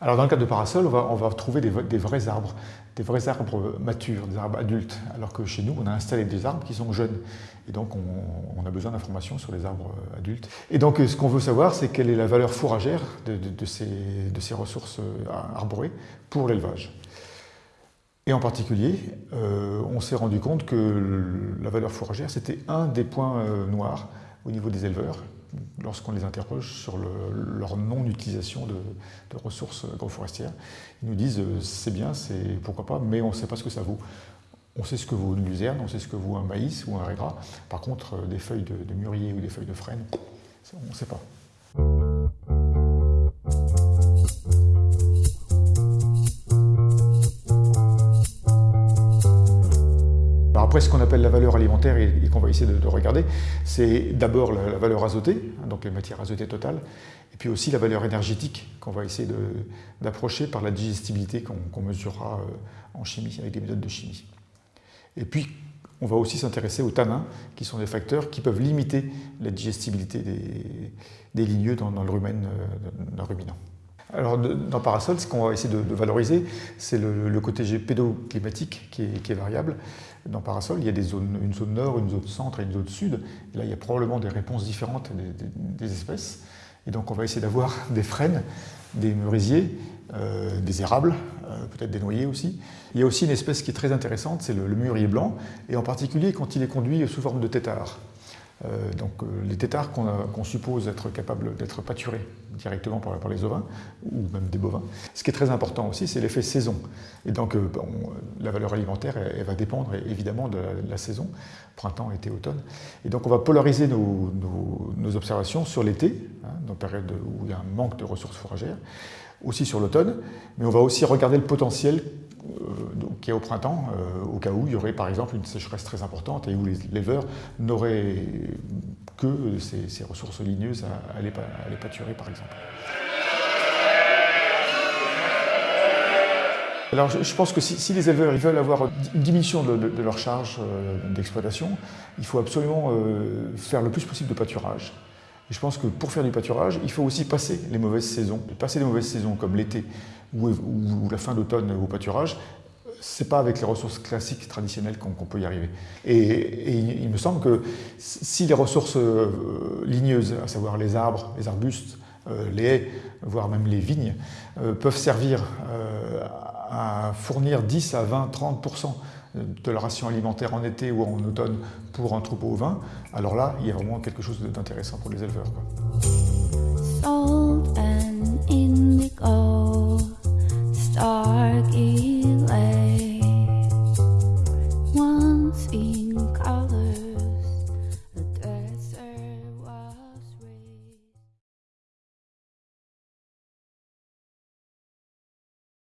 Alors dans le cas de parasol, on va, trouver des, vrais arbres, des vrais arbres matures, des arbres adultes, alors que chez nous, on a installé des arbres qui sont jeunes. Et donc, on, a besoin d'informations sur les arbres adultes. Et donc, ce qu'on veut savoir, c'est quelle est la valeur fourragère de, ces, ressources arborées pour l'élevage. Et en particulier, euh, on s'est rendu compte que la valeur fourragère, c'était un des points euh, noirs au niveau des éleveurs lorsqu'on les interroge sur leur non-utilisation de, ressources agroforestières. Ils nous disent euh, c'est bien, c'est pourquoi pas, mais on ne sait pas ce que ça vaut. On sait ce que vaut une luzerne, on sait ce que vaut un maïs ou un régras. Par contre, euh, des feuilles de, de mûrier ou des feuilles de frêne, on ne sait pas. Après, ce qu'on appelle la valeur alimentaire et, qu'on va essayer de, regarder, c'est d'abord la, valeur azotée, hein, donc les matières azotées totales, et puis aussi la valeur énergétique qu'on va essayer d'approcher par la digestibilité qu'on mesurera euh, en chimie, avec des méthodes de chimie. Et puis, on va aussi s'intéresser aux tanins, qui sont des facteurs qui peuvent limiter la digestibilité des, ligneux dans, le rumen dans Parasol, ce qu'on va essayer de, valoriser, c'est le, côté pédoclimatique qui est, qui est, variable. Dans Parasol, il y a des zones, une zone nord, une zone centre et une zone sud. Et là, il y a probablement des réponses différentes des, espèces. Et donc, on va essayer d'avoir des frênes, des merisiers, euh, des érables, euh, peut-être des noyers aussi. Il y a aussi une espèce qui est très intéressante, c'est le, le mûrier blanc, et en particulier quand il est conduit sous forme de tétard. Euh, donc euh, les têtards qu'on suppose être capables d'être pâturés directement par, les ovins ou même des bovins. Ce qui est très important aussi, c'est l'effet saison. Et donc euh, la valeur alimentaire, elle, va dépendre évidemment de la, saison, printemps, été, automne. Et donc on va polariser nos, observations sur l'été, hein, dans période où il y a un manque de ressources fourragères, aussi sur l'automne, mais on va aussi regarder le potentiel qui est au printemps, euh, au cas où il y aurait par exemple une sécheresse très importante et où les éleveurs n'auraient que ces, ressources ligneuses à, les, pâturer par exemple. Alors je pense que si, les éleveurs veulent avoir une diminution de, leur charge euh, d'exploitation, il faut absolument faire le plus possible de pâturage. Et je pense que pour faire du pâturage, il faut aussi passer les mauvaises saisons. passer les mauvaises saisons comme l'été ou, la fin d'automne au pâturage, c'est pas avec les ressources classiques traditionnelles qu'on peut y arriver. Et, il, me semble que si les ressources euh, ligneuses, à savoir les arbres, les arbustes, euh, les haies, voire même les vignes, euh, peuvent servir à fournir 10 à 20, 30% de la ration alimentaire en été ou en automne pour un troupeau ovin, alors là, il y a vraiment quelque chose d'intéressant pour les éleveurs.